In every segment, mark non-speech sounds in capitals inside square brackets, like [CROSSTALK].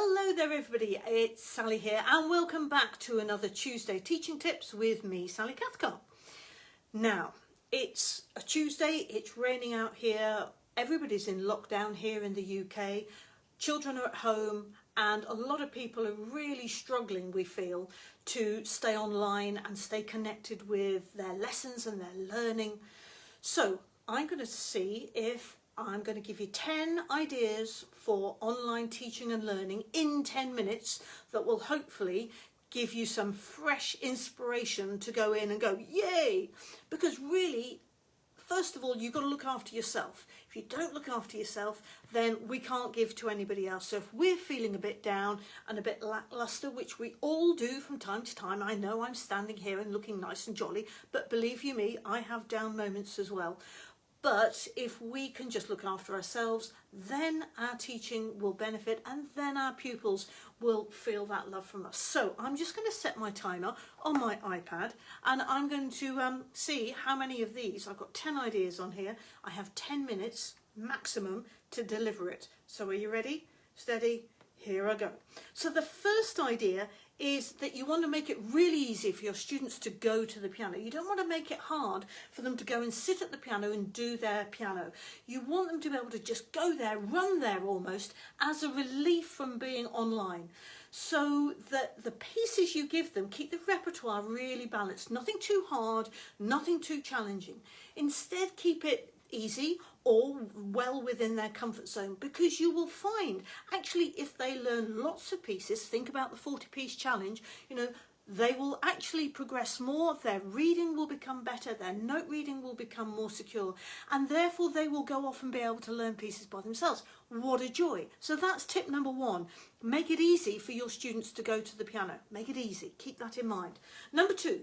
Hello there everybody, it's Sally here and welcome back to another Tuesday Teaching Tips with me, Sally Cathcart. Now, it's a Tuesday, it's raining out here, everybody's in lockdown here in the UK, children are at home and a lot of people are really struggling, we feel, to stay online and stay connected with their lessons and their learning. So I'm going to see if I'm going to give you 10 ideas for online teaching and learning in 10 minutes that will hopefully give you some fresh inspiration to go in and go, yay! Because really, first of all, you've got to look after yourself. If you don't look after yourself, then we can't give to anybody else. So if we're feeling a bit down and a bit lackluster, which we all do from time to time, I know I'm standing here and looking nice and jolly, but believe you me, I have down moments as well. But if we can just look after ourselves, then our teaching will benefit and then our pupils will feel that love from us. So I'm just going to set my timer on my iPad and I'm going to um, see how many of these, I've got 10 ideas on here, I have 10 minutes maximum to deliver it. So are you ready? Steady, here I go. So the first idea is that you want to make it really easy for your students to go to the piano. You don't want to make it hard for them to go and sit at the piano and do their piano. You want them to be able to just go there, run there almost, as a relief from being online. So that the pieces you give them keep the repertoire really balanced. Nothing too hard, nothing too challenging. Instead, keep it easy or well within their comfort zone because you will find actually if they learn lots of pieces think about the 40 piece challenge you know they will actually progress more their reading will become better their note reading will become more secure and therefore they will go off and be able to learn pieces by themselves. What a joy. So that's tip number one. Make it easy for your students to go to the piano. Make it easy. Keep that in mind. Number two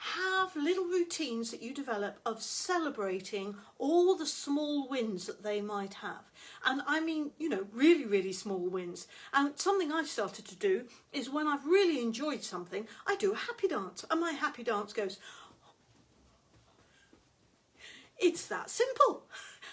have little routines that you develop of celebrating all the small wins that they might have. And I mean, you know, really, really small wins. And something I've started to do is when I've really enjoyed something, I do a happy dance. And my happy dance goes, it's that simple. [LAUGHS]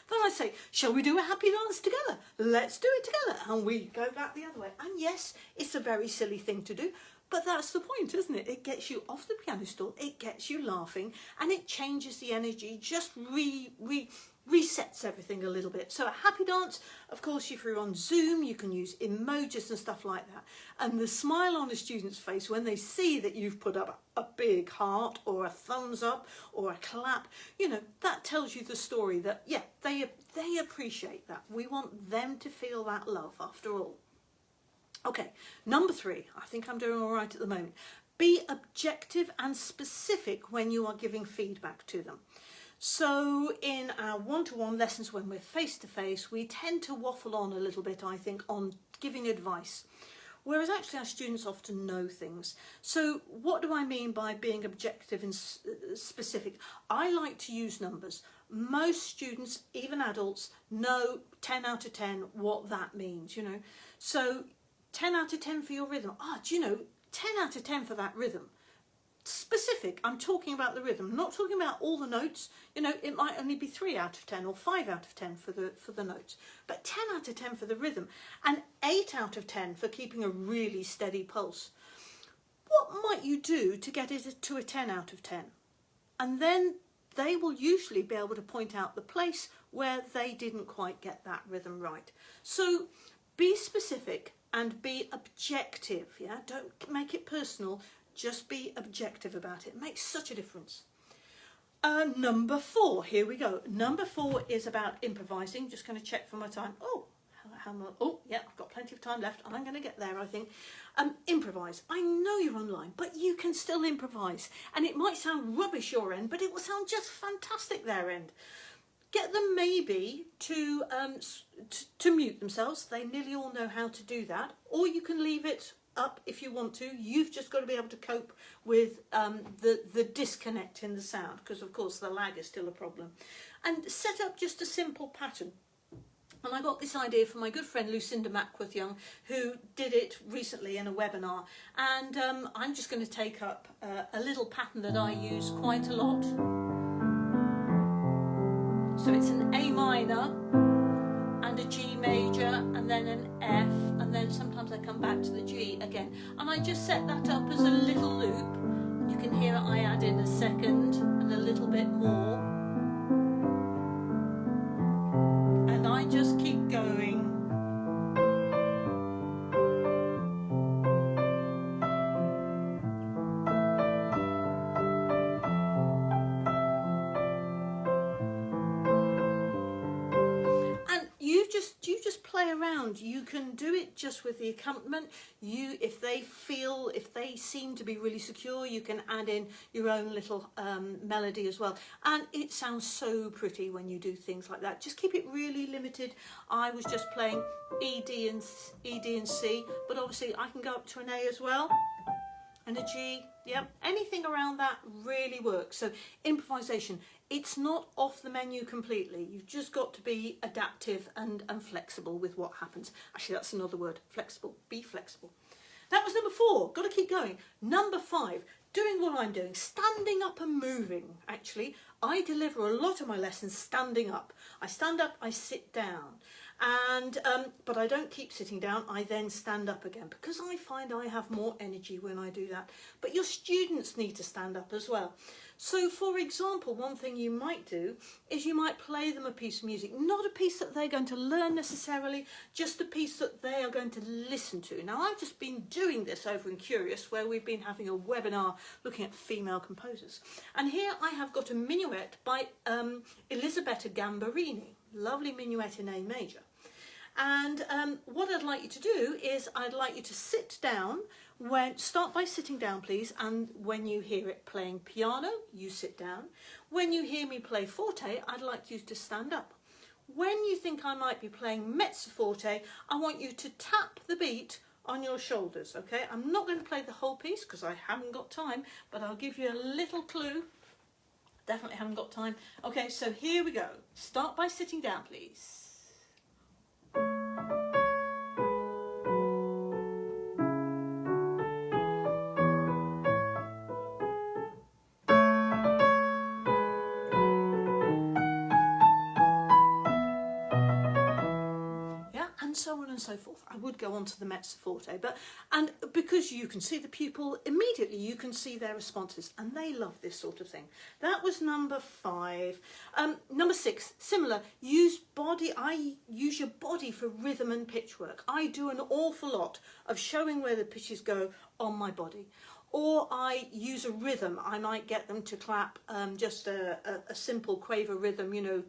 Then I say, shall we do a happy dance together? Let's do it together. And we go back the other way. And yes, it's a very silly thing to do, but that's the point, isn't it? It gets you off the piano stool, it gets you laughing, and it changes the energy, just re, re, resets everything a little bit. So a happy dance, of course, if you're on Zoom, you can use emojis and stuff like that. And the smile on a student's face when they see that you've put up a big heart or a thumbs up or a clap, you know, that tells you the story that, yeah, they, they appreciate that. We want them to feel that love after all. Okay, number three, I think I'm doing all right at the moment. Be objective and specific when you are giving feedback to them. So in our one-to-one -one lessons when we're face-to-face, -face, we tend to waffle on a little bit, I think, on giving advice. Whereas actually our students often know things. So what do I mean by being objective and uh, specific? I like to use numbers. Most students, even adults, know 10 out of 10 what that means, you know. So 10 out of 10 for your rhythm. Ah, do you know, 10 out of 10 for that rhythm. Specific, I'm talking about the rhythm, I'm not talking about all the notes. You know, it might only be 3 out of 10 or 5 out of 10 for the, for the notes, but 10 out of 10 for the rhythm and 8 out of 10 for keeping a really steady pulse. What might you do to get it to a 10 out of 10? And then they will usually be able to point out the place where they didn't quite get that rhythm right. So be specific and be objective, yeah? Don't make it personal, just be objective about it. it makes such a difference. Uh, number four, here we go. Number four is about improvising. Just going to check for my time. Oh, oh, yeah, I've got plenty of time left. I'm going to get there, I think. Um, improvise. I know you're online, but you can still improvise. And it might sound rubbish your end, but it will sound just fantastic their end. Get them maybe to, um, to mute themselves. They nearly all know how to do that. Or you can leave it up if you want to. You've just got to be able to cope with um, the, the disconnect in the sound because of course the lag is still a problem. And set up just a simple pattern. And I got this idea from my good friend Lucinda Mackworth Young, who did it recently in a webinar. And um, I'm just going to take up uh, a little pattern that I use quite a lot. So it's an A minor and a G major and then an F and then sometimes I come back to the G again. And I just set that up as a little loop. You can hear I add in a second and a little bit more play around. You can do it just with the accompaniment. You, if they feel, if they seem to be really secure, you can add in your own little um, melody as well. And it sounds so pretty when you do things like that. Just keep it really limited. I was just playing E, D and, e, D and C, but obviously I can go up to an A as well and a G. Yep, anything around that really works. So improvisation, it's not off the menu completely. You've just got to be adaptive and, and flexible with what happens. Actually, that's another word, flexible. Be flexible. That was number four. Got to keep going. Number five, doing what I'm doing, standing up and moving. Actually, I deliver a lot of my lessons standing up. I stand up, I sit down and um, but I don't keep sitting down I then stand up again because I find I have more energy when I do that but your students need to stand up as well so for example one thing you might do is you might play them a piece of music not a piece that they're going to learn necessarily just a piece that they are going to listen to. Now I've just been doing this over in Curious where we've been having a webinar looking at female composers. And here I have got a minuet by um, Elisabetta Gambarini lovely minuet in A major. And um, what I'd like you to do is I'd like you to sit down when start by sitting down please and when you hear it playing piano you sit down. When you hear me play forte I'd like you to stand up. When you think I might be playing mezzo forte I want you to tap the beat on your shoulders okay? I'm not going to play the whole piece because I haven't got time but I'll give you a little clue. Definitely haven't got time. Okay so here we go. Start by sitting down please and so forth. I would go on to the mezzo forte, but and because you can see the pupil immediately, you can see their responses, and they love this sort of thing. That was number five. Um, number six, similar. Use body. I use your body for rhythm and pitch work. I do an awful lot of showing where the pitches go on my body or I use a rhythm. I might get them to clap um, just a, a, a simple quaver rhythm, you know,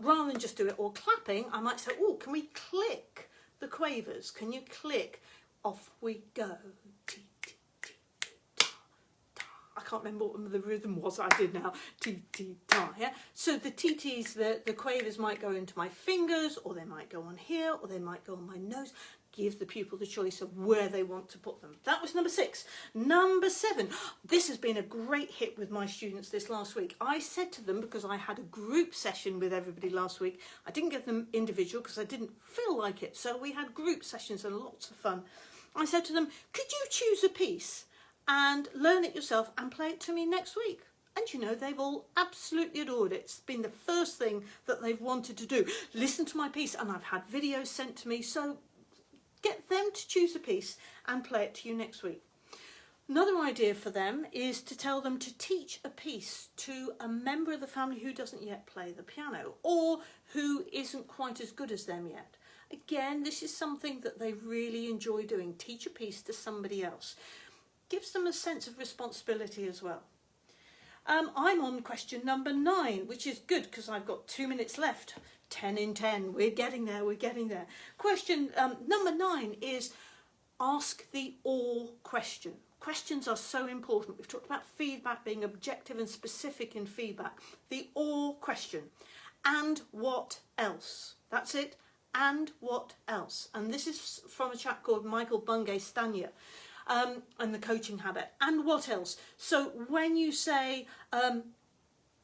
Rather than just do it all clapping, I might say, oh, can we click the quavers? Can you click? Off we go. I can't remember what the rhythm was I did now. Ta, yeah? So the TTs, the, the quavers might go into my fingers, or they might go on here, or they might go on my nose give the pupil the choice of where they want to put them. That was number six. Number seven, this has been a great hit with my students this last week. I said to them, because I had a group session with everybody last week, I didn't get them individual because I didn't feel like it. So we had group sessions and lots of fun. I said to them, could you choose a piece and learn it yourself and play it to me next week? And you know, they've all absolutely adored it. It's been the first thing that they've wanted to do. Listen to my piece and I've had videos sent to me. So get them to choose a piece and play it to you next week. Another idea for them is to tell them to teach a piece to a member of the family who doesn't yet play the piano or who isn't quite as good as them yet. Again, this is something that they really enjoy doing. Teach a piece to somebody else. Gives them a sense of responsibility as well. Um, I'm on question number nine, which is good because I've got two minutes left. 10 in 10. We're getting there, we're getting there. Question um, number nine is ask the or question. Questions are so important. We've talked about feedback being objective and specific in feedback. The or question. And what else? That's it. And what else? And this is from a chap called Michael Bungay Stanier. Um, and the coaching habit. And what else? So when you say, um,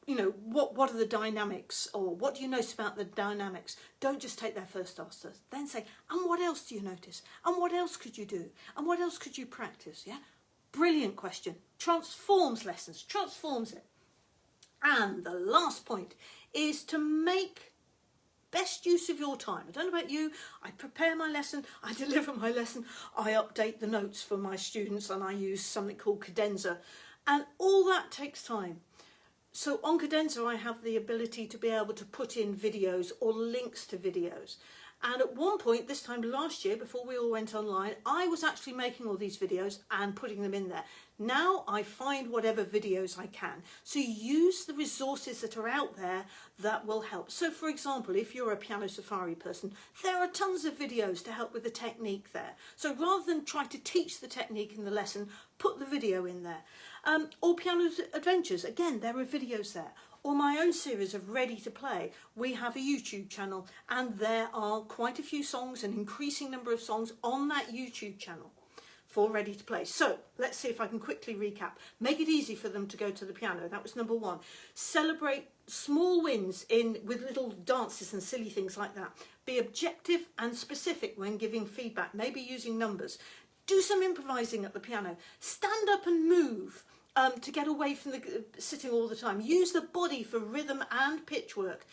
you know, what, what are the dynamics or what do you notice about the dynamics? Don't just take their first answer. Then say, and what else do you notice? And what else could you do? And what else could you practice? Yeah, Brilliant question. Transforms lessons, transforms it. And the last point is to make best use of your time. I don't know about you, I prepare my lesson, I [LAUGHS] deliver my lesson, I update the notes for my students and I use something called Cadenza and all that takes time. So on Cadenza I have the ability to be able to put in videos or links to videos and at one point, this time last year, before we all went online, I was actually making all these videos and putting them in there. Now I find whatever videos I can. So use the resources that are out there that will help. So for example, if you're a Piano Safari person, there are tons of videos to help with the technique there. So rather than try to teach the technique in the lesson, put the video in there. Um, or Piano Adventures, again, there are videos there or my own series of Ready to Play, we have a YouTube channel and there are quite a few songs, an increasing number of songs on that YouTube channel for Ready to Play. So let's see if I can quickly recap. Make it easy for them to go to the piano. That was number one. Celebrate small wins in with little dances and silly things like that. Be objective and specific when giving feedback, maybe using numbers. Do some improvising at the piano. Stand up and move um, to get away from the uh, sitting all the time. Use the body for rhythm and pitch work.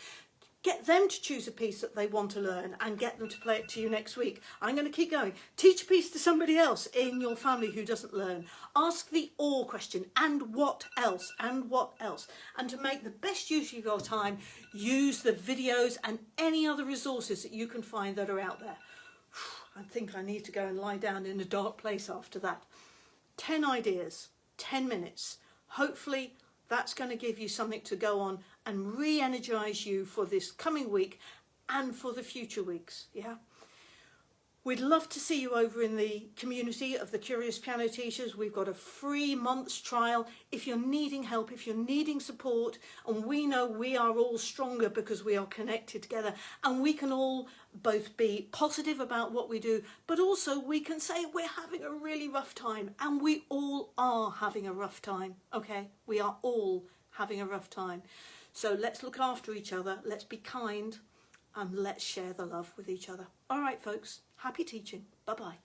Get them to choose a piece that they want to learn and get them to play it to you next week. I'm going to keep going. Teach a piece to somebody else in your family who doesn't learn. Ask the or question and what else and what else. And to make the best use of your time, use the videos and any other resources that you can find that are out there. I think I need to go and lie down in a dark place after that. 10 ideas 10 minutes. Hopefully that's going to give you something to go on and re-energize you for this coming week and for the future weeks. Yeah. We'd love to see you over in the community of the Curious Piano Teachers. We've got a free month's trial. If you're needing help, if you're needing support, and we know we are all stronger because we are connected together and we can all both be positive about what we do, but also we can say we're having a really rough time and we all are having a rough time, okay? We are all having a rough time. So let's look after each other. Let's be kind and let's share the love with each other. All right, folks, happy teaching. Bye-bye.